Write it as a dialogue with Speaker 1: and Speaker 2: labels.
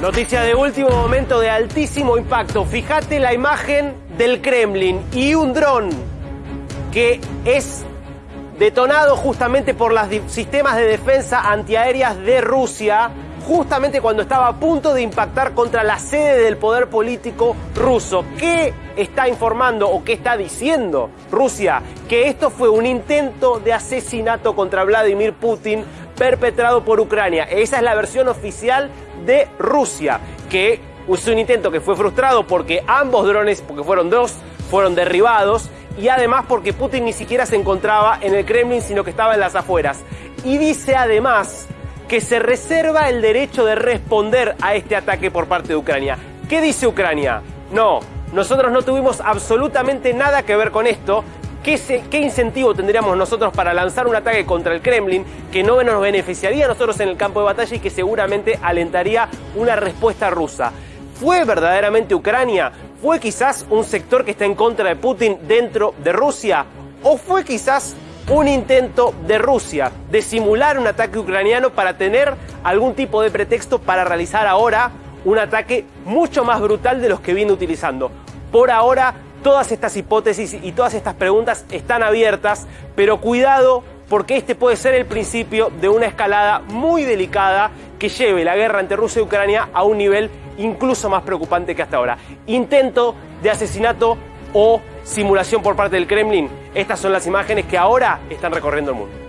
Speaker 1: Noticia de último momento de altísimo impacto. Fíjate la imagen del Kremlin y un dron que es detonado justamente por los sistemas de defensa antiaéreas de Rusia, justamente cuando estaba a punto de impactar contra la sede del poder político ruso. ¿Qué está informando o qué está diciendo Rusia? Que esto fue un intento de asesinato contra Vladimir Putin perpetrado por Ucrania. Esa es la versión oficial de Rusia, que usó un intento que fue frustrado porque ambos drones, porque fueron dos, fueron derribados y además porque Putin ni siquiera se encontraba en el Kremlin, sino que estaba en las afueras. Y dice además que se reserva el derecho de responder a este ataque por parte de Ucrania. ¿Qué dice Ucrania? No, nosotros no tuvimos absolutamente nada que ver con esto. ¿Qué, ¿Qué, incentivo tendríamos nosotros para lanzar un ataque contra el Kremlin que no nos beneficiaría a nosotros en el campo de batalla y que seguramente alentaría una respuesta rusa? ¿Fue verdaderamente Ucrania? ¿Fue quizás un sector que está en contra de Putin dentro de Rusia? ¿O fue quizás un intento de Rusia de simular un ataque ucraniano para tener algún tipo de pretexto para realizar ahora un ataque mucho más brutal de los que viene utilizando? Por ahora Todas estas hipótesis y todas estas preguntas están abiertas, pero cuidado porque este puede ser el principio de una escalada muy delicada que lleve la guerra entre Rusia y Ucrania a un nivel incluso más preocupante que hasta ahora. Intento de asesinato o simulación por parte del Kremlin. Estas son las imágenes que ahora están recorriendo el mundo.